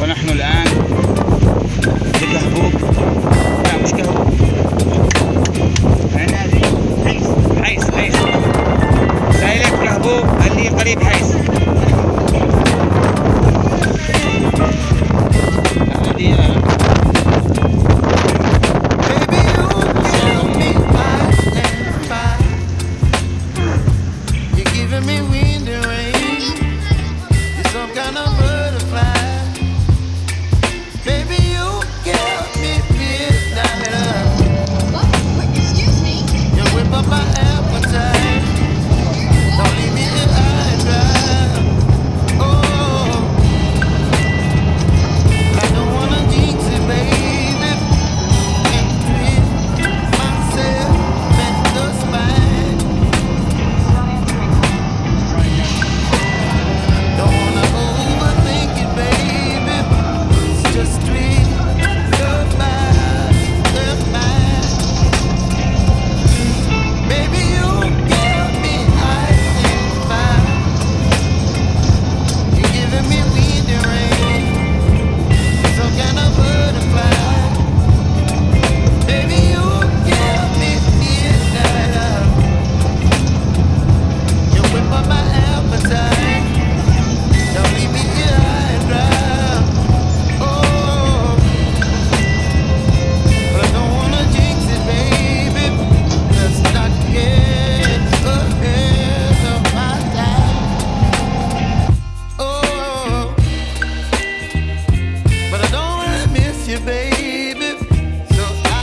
ونحن الآن Baby.